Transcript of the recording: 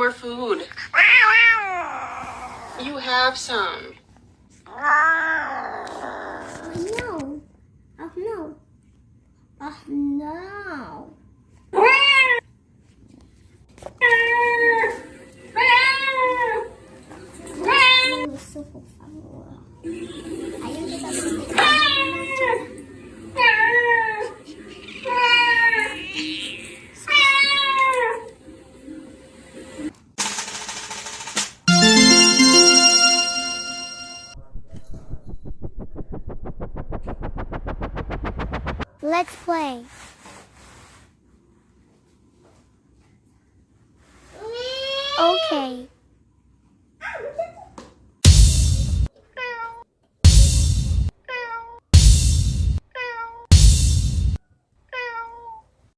more food. You have some. Oh no. Oh no. Oh no. Gusto ko favor. Ayun kita Let's play. Okay.